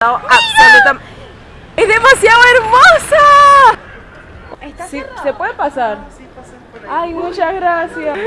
absolutamente... ¡Es demasiado hermosa! Sí, ¿Se puede pasar? Ay, muchas gracias.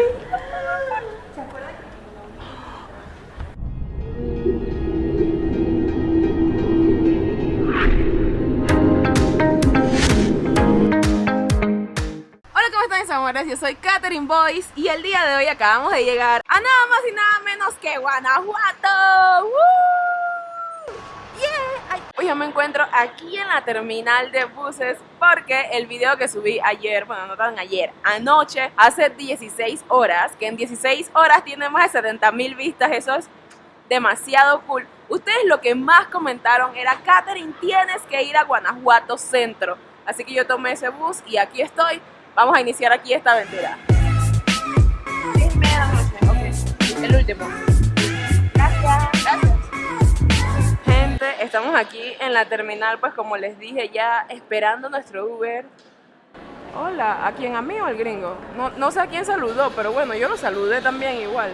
Hola, ¿cómo están mis amores? Yo soy Katherine Boyce y el día de hoy acabamos de llegar a nada más y nada menos que Guanajuato. ¡Woo! ¡Yeah! Ay, Hoy yo me encuentro aquí en la terminal de buses porque el video que subí ayer, bueno, no tan ayer, anoche, hace 16 horas, que en 16 horas tiene más de 70 mil vistas, eso es demasiado cool. Ustedes lo que más comentaron era, Katherine, tienes que ir a Guanajuato Centro. Así que yo tomé ese bus y aquí estoy. Vamos a iniciar aquí esta aventura. El último. Estamos aquí en la terminal, pues como les dije ya, esperando nuestro Uber. Hola, ¿a quién? ¿A mí o al gringo? No, no sé a quién saludó, pero bueno, yo lo saludé también igual.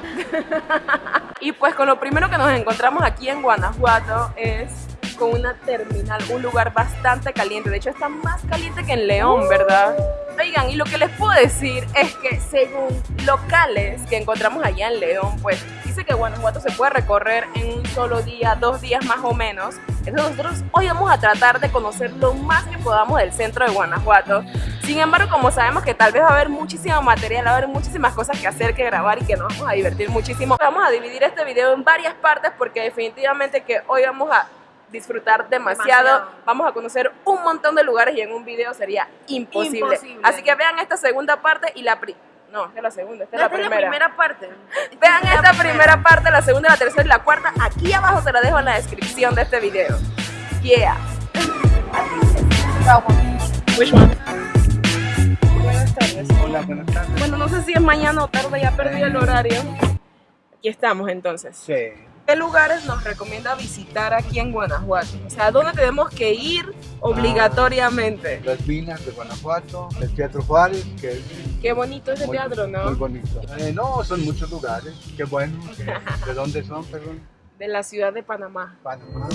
y pues con lo primero que nos encontramos aquí en Guanajuato es con una terminal, un lugar bastante caliente. De hecho, está más caliente que en León, ¿verdad? Oigan, y lo que les puedo decir es que según locales que encontramos allá en León, pues dice que Guanajuato se puede recorrer en un solo día, dos días más o menos. Entonces nosotros hoy vamos a tratar de conocer lo más que podamos del centro de Guanajuato. Sin embargo, como sabemos que tal vez va a haber muchísimo material, va a haber muchísimas cosas que hacer, que grabar y que nos vamos a divertir muchísimo, vamos a dividir este video en varias partes porque definitivamente que hoy vamos a disfrutar demasiado. Demasiado. Vamos a conocer un montón de lugares y en un video sería imposible. Imposible. Así que vean esta segunda parte y la pri no, esta es la segunda, esta es la Esta es la primera. primera parte. Vean esta primera parte, la segunda, la tercera y la cuarta. Aquí abajo se la dejo en la descripción de este video. Yeah. Which one? Buenas tardes. Hola, buenas tardes. Bueno, no sé si es mañana o tarde, ya perdí el horario. Aquí estamos entonces. Sí. ¿Qué lugares nos recomienda visitar aquí en Guanajuato? O sea, ¿dónde tenemos que ir obligatoriamente? Las minas de Guanajuato, el Teatro Juárez, que es Qué bonito ese muy, teatro, ¿no? muy bonito. Eh, no, son muchos lugares. Qué bueno. que- ¿De dónde son, perdón? De la ciudad de Panamá. Panamá.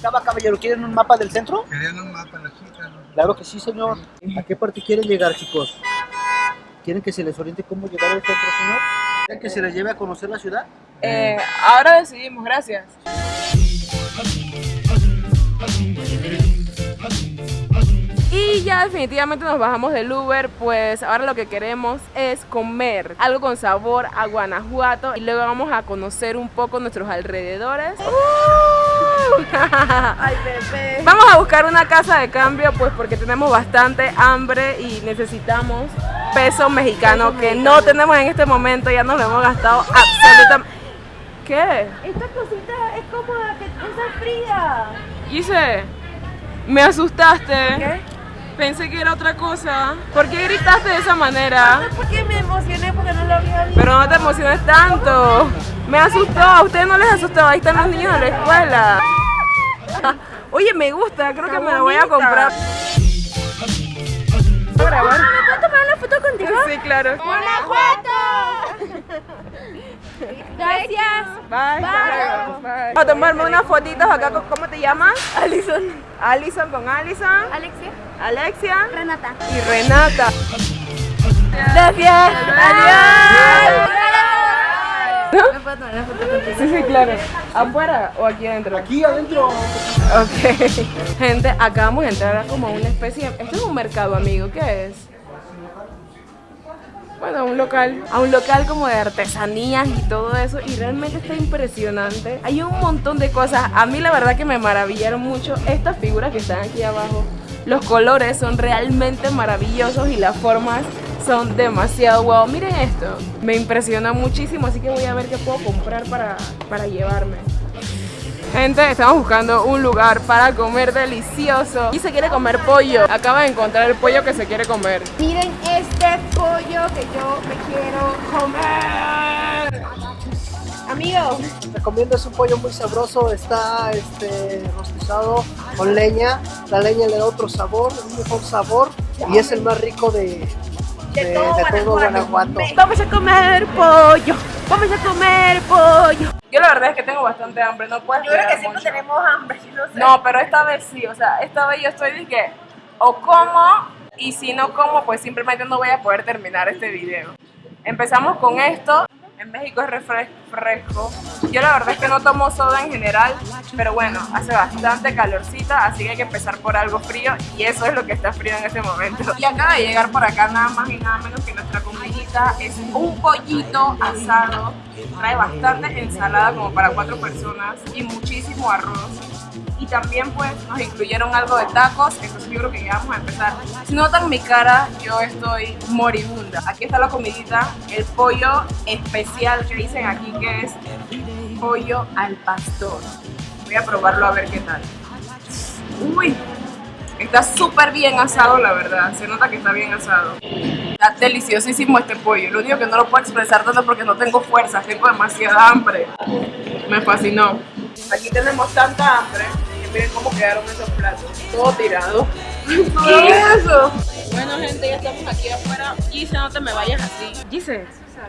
Cava Caballero, ¿quieren un mapa del centro? ¿Querían un mapa las chicas? Claro que sí, señor. ¿A qué parte quieren llegar, chicos? ¿Quieren que se les oriente cómo llegar al centro, señor? ¿Quieren que se les lleve a conocer la ciudad? Eh, ahora decidimos, gracias. Y ya definitivamente nos bajamos del Uber, pues ahora lo que queremos es comer algo con sabor a Guanajuato y luego vamos a conocer un poco nuestros alrededores. ¡Uh! Ay, bebé. Vamos a buscar una casa de cambio, pues porque tenemos bastante hambre y necesitamos peso mexicano Peso que mexicano. no tenemos en este momento, ya nos lo hemos gastado absolutamente. ¿Qué? Esta cosita es cómoda, que está fría. Gise, me asustaste. ¿Qué? Pensé que era otra cosa. ¿Por qué gritaste de esa manera? No, porque me emocioné porque no lo había visto. Pero no te emociones tanto. Me asustó. A ustedes no les asustó. Ahí están los niños de la escuela. Oye, me gusta. Creo que me lo voy a comprar. ¿Puedo grabar? ¿Me puedo tomar una foto contigo? Sí, claro. ¡Guanajuato! Gracias. Bye. Bye. Bye. Vamos a tomarme unas fotitos acá. con- ¿Cómo te llamas? Alison. Alison con Alison. Alexia. Alexia. Renata. Y Renata. Gracias. Adiós. ¿Me puedo tomar una foto? Sí, sí, claro. ¿Afuera o aquí adentro? Aquí adentro. Ok. Gente, acabamos de entrar a como una especie de... Esto es un mercado, amigo. ¿Qué es? Bueno, un local. A un local como de artesanías y todo eso. Y realmente está impresionante. Hay un montón de cosas. A mí la verdad que me maravillaron mucho estas figuras que están aquí abajo. Los colores son realmente maravillosos y las formas son demasiado wow. Miren esto. Me impresiona muchísimo, así que voy a ver qué puedo comprar para, para llevarme. Gente, estamos buscando un lugar para comer delicioso. Y se quiere comer pollo. Acaba de encontrar el pollo que se quiere comer. Miren este pollo que yo me quiero comer. A Amigo, Recomiendo, es un pollo muy sabroso, está este, rostizado con leña. La leña le da otro sabor, un mejor sabor y es el más rico de, de, de todo Guanajuato. vamos a comer pollo. Vamos a comer pollo. Yo la verdad es que tengo bastante hambre, no puedo Yo creo que siempre mucho. tenemos hambre, yo no sé. No, pero esta vez sí, o sea, esta vez yo estoy de que o como y si no como, pues simplemente no voy a poder terminar este video. Empezamos con esto. En México es refres- fresco. Yo la verdad es que no tomo soda en general, pero bueno, hace bastante calorcita, así que hay que empezar por algo frío y eso es lo que está frío en este momento. Y acaba de llegar por acá nada más y nada menos que nuestra comidita es un pollito asado. Trae bastante ensalada como para cuatro personas y muchísimo arroz y también pues nos incluyeron algo de tacos, entonces yo creo que ya vamos a empezar. Si notan mi cara, yo estoy moribunda. Aquí está la comidita, el pollo especial que dicen aquí que es pollo al pastor. Voy a probarlo a ver qué tal. Uy, está súper bien asado la verdad, se nota que está bien asado. Está deliciosísimo este pollo, lo único que no lo puedo expresar tanto porque no tengo fuerzas, tengo demasiada hambre. Me fascinó. Aquí tenemos tanta hambre miren cómo quedaron esos platos. Todo tirado. ¿Qué es eso? Bueno, gente, ya estamos aquí afuera. Gise, no te me vayas así. Gise,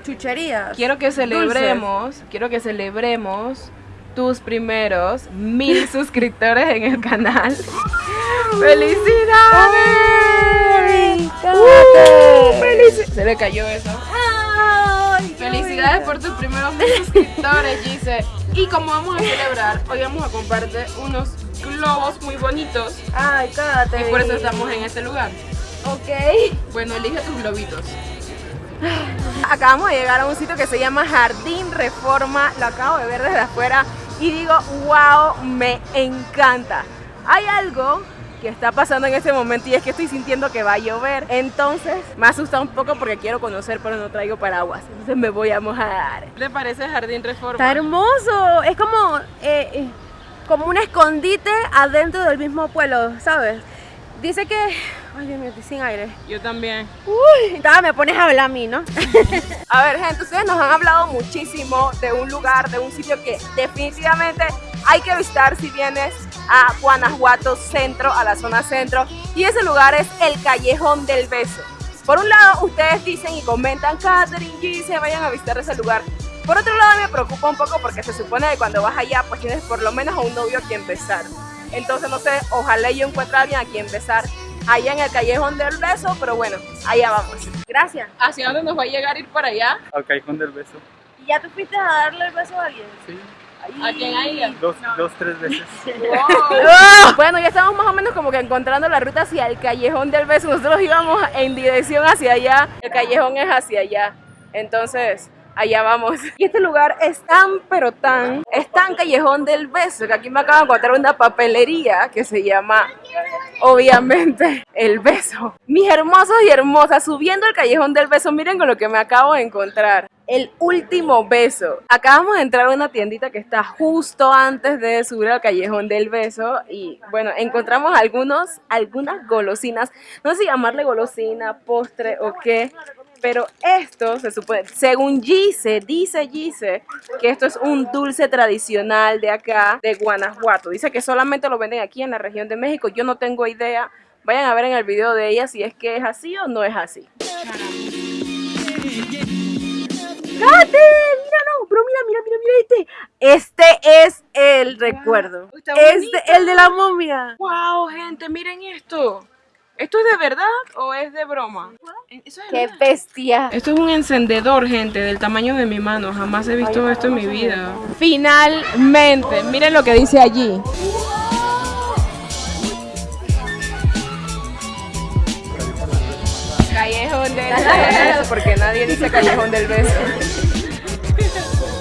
Chucherías. quiero que celebremos, quiero que celebremos tus primeros mil suscriptores en el canal. ¡Felicidades! ¡Uh! ¡Felici- Se le cayó eso. Felicidades por tus primeros mil suscriptores, Gise. Y como vamos a celebrar, hoy vamos a comprarte unos globos muy bonitos. Ay, cállate. Y por eso estamos en este lugar. Ok. Bueno, elige tus globitos. Acabamos de llegar a un sitio que se llama Jardín Reforma. Lo acabo de ver desde afuera y digo, wow, me encanta. Hay algo que está pasando en este momento y es que estoy sintiendo que va a llover. Entonces me asusta un poco porque quiero conocer, pero no traigo paraguas. Entonces me voy a mojar. ¿Qué te parece Jardín Reforma? Está hermoso. Es como, eh, eh, como un escondite adentro del mismo pueblo, ¿sabes? Dice que... Ay, Dios mío, estoy sin aire. Yo también. Uy, nada, me pones a hablar a mí, ¿no? A ver, gente, ustedes nos han hablado muchísimo de un lugar, de un sitio que definitivamente hay que visitar si vienes a Guanajuato Centro, a la zona centro. Y ese lugar es el Callejón del Beso. Por un lado, ustedes dicen y comentan, Catherine, Gise, vayan a visitar ese lugar. Por otro lado, me preocupa un poco porque se supone que cuando vas allá, pues tienes por lo menos a un novio a quien besar. Entonces, no sé, ojalá yo encuentre a alguien a quien besar allá en el Callejón del Beso, pero bueno, allá vamos. Gracias. ¿Hacia dónde nos va a llegar ir para allá? Al callejón del beso. ¿Y ya tú fuiste a darle el beso a alguien? Sí. ¿A quién ella? Dos, dos, tres veces. Bueno, ya estamos más o menos como que encontrando la ruta hacia el callejón del beso. Nosotros íbamos en dirección hacia allá, el callejón es hacia allá. Entonces, allá vamos. Y este lugar es tan, pero tan, es tan callejón del beso que aquí me acabo de encontrar una papelería que se llama, obviamente, el beso. Mis hermosos y hermosas, subiendo el callejón del beso, miren con lo que me acabo de encontrar. El último beso. Acabamos de entrar a una tiendita que está justo antes de subir al callejón del beso y bueno, encontramos algunos, algunas golosinas. No sé si llamarle golosina, postre o qué, pero esto se supone, según Gise, dice Gise, que esto es un dulce tradicional de acá, de Guanajuato. Dice que solamente lo venden aquí en la región de México. Yo no tengo idea. Vayan a ver en el video de ella si es que es así o no es así. ¡Cate! Míralo, pero mira, mira, mira, mira este. Este es el recuerdo. Está Este, el de la momia. ¡Wow, gente! Miren esto. ¿Esto es de verdad o es de broma? Eso es ¡Qué bestia! Esto es un encendedor, gente, del tamaño de mi mano. Jamás he visto esto en mi vida. Finalmente, miren lo que dice allí. Callejón del beso, porque nadie dice callejón del beso.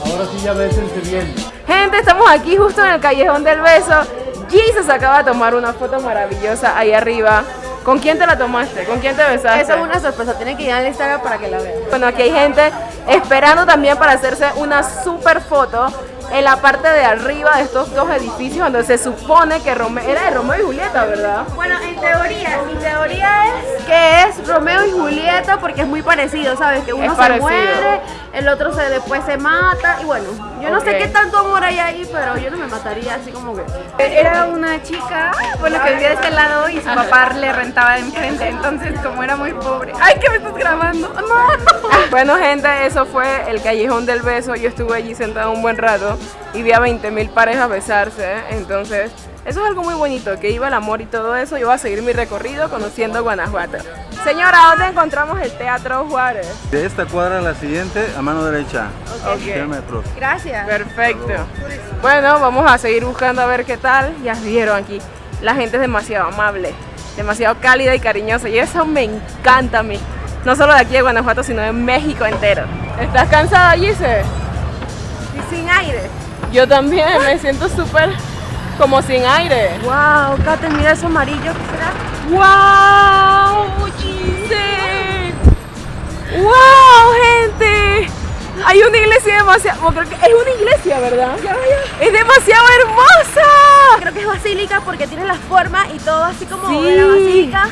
Ahora sí ya bésense bien. Gente, estamos aquí justo en el callejón del beso. Jesus acaba de tomar una foto maravillosa ahí arriba. ¿Con quién te la tomaste? ¿Con quién te besaste? Eso es una sorpresa, tienen que ir al Instagram para que la vean. Bueno, aquí hay gente esperando también para hacerse una super foto en la parte de arriba de estos dos edificios donde se supone que Rome era de Romeo y Julieta, ¿verdad? Bueno, en teoría, mi teoría es que es Romeo y Julieta porque es muy parecido, ¿sabes? Que uno se muere, el otro se después se mata y bueno, yo no sé qué tanto amor hay ahí, pero yo no me mataría así como que. Era una chica, bueno, que vivía de este lado y su papá le rentaba de enfrente, entonces como era muy pobre. ¡Ay, que me estás grabando! ¡No! Bueno, gente, eso fue el Callejón del Beso. Yo estuve allí sentada un buen rato y vi a 20 mil parejas besarse. Entonces, eso es algo muy bonito, que iba el amor y todo eso. Yo voy a seguir mi recorrido conociendo Guanajuato. Señora, ¿dónde encontramos el Teatro Juárez? De esta cuadra a la siguiente, a mano derecha. Ok. 100 metros. Gracias. Perfecto. Bueno, vamos a seguir buscando a ver qué tal. Ya vieron aquí. La gente es demasiado amable, demasiado cálida y cariñosa. Y eso me encanta a mí. No solo de aquí de Guanajuato, sino de México entero. ¿Estás cansada, Gise? Y sin aire. Yo también me siento súper como sin aire. Wow, Kate, mira eso amarillo, ¿qué será? ¡Wow! Gise! ¡Wow, gente! Hay una iglesia demasiado. bueno, creo que es una iglesia, ¿verdad? Es demasiado hermosa. Creo que es basílica porque tiene la forma y todo así como Sí. de la basílica.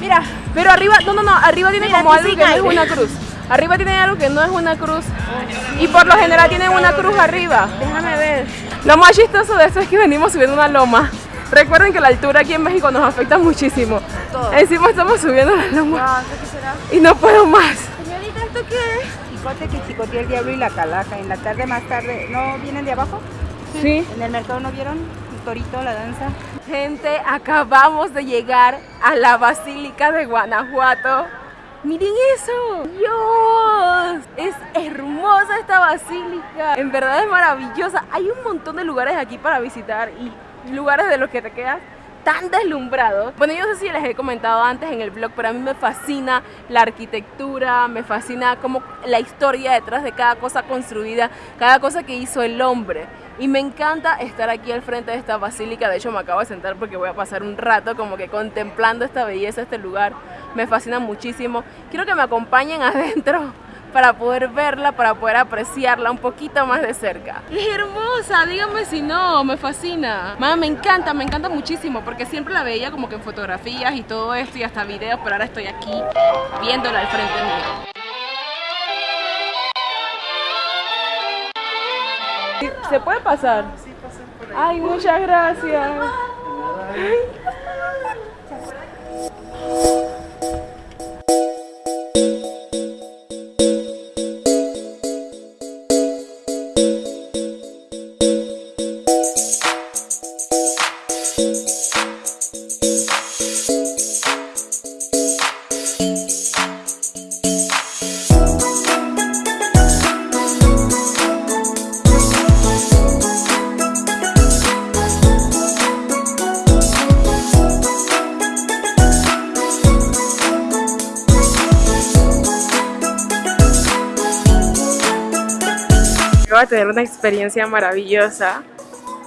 Mira, Pero arriba, no, no, no, arriba tiene Mira, como algo que no es una cruz. Arriba tiene algo que no es una cruz. Y por lo general tienen una cruz arriba. déjame ver. Lo más chistoso de esto es que venimos subiendo una loma. Recuerden que la altura aquí en México nos afecta muchísimo. Todo. Encima estamos subiendo la loma Wow, ¿qué será? y no puedo más. Señorita, ¿esto qué es? Chicote que chicotea el diablo y la calaca. En la tarde más tarde, ¿no vienen de abajo? Sí. En el mercado no vieron el torito, la danza. Gente, acabamos de llegar a la Basílica de Guanajuato. Miren eso, Dios, es hermosa esta basílica, en verdad es maravillosa. Hay un montón de lugares aquí para visitar y lugares de los que te quedas tan deslumbrado. Bueno, yo no sé si les he comentado antes en el blog, pero a mí me fascina la arquitectura, me fascina como la historia detrás de cada cosa construida, cada cosa que hizo el hombre. Y me encanta estar aquí al frente de esta basílica. De hecho, me acabo de sentar porque voy a pasar un rato como que contemplando esta belleza, este lugar. Me fascina muchísimo. Quiero que me acompañen adentro para poder verla, para poder apreciarla un poquito más de cerca. Es hermosa, díganme si no, me fascina. Mamá, me encanta, me encanta muchísimo porque siempre la veía como que en fotografías y todo esto y hasta videos, pero ahora estoy aquí viéndola al frente mío. ¿Se puede pasar? Sí, por ahí. Ay, muchas gracias. A tener una experiencia maravillosa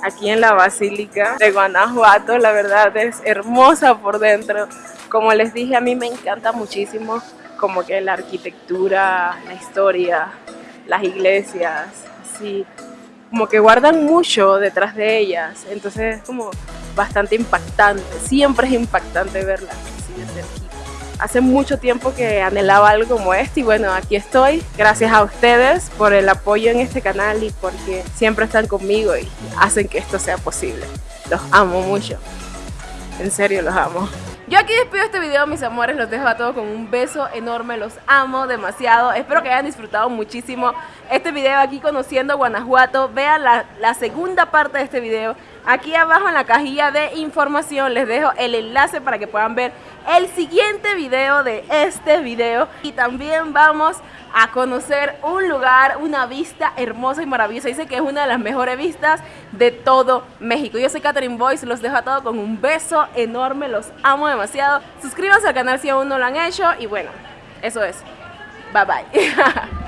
aquí en la Basílica de Guanajuato. La verdad es hermosa por dentro. Como les dije, a mí me encanta muchísimo como que la arquitectura, la historia, las iglesias, así, como que guardan mucho detrás de ellas. Entonces es como bastante impactante. Siempre es impactante verlas así de cerquita. Hace mucho tiempo que anhelaba algo como este y bueno, aquí estoy. Gracias a ustedes por el apoyo en este canal y porque siempre están conmigo y hacen que esto sea posible. Los amo mucho. En serio, los amo. Yo aquí despido este video, mis amores. Los dejo a todos con un beso enorme. Los amo demasiado. Espero que hayan disfrutado muchísimo este video aquí conociendo Guanajuato. Vean la, la segunda parte de este video. Aquí abajo en la cajilla de información les dejo el enlace para que puedan ver el siguiente video de este video. Y también vamos a conocer un lugar, una vista hermosa y maravillosa. Dice que es una de las mejores vistas de todo México. Yo soy Catherine Boyce, los dejo a todos con un beso enorme, los amo demasiado. Suscríbanse al canal si aún no lo han hecho y bueno, eso es. Bye bye.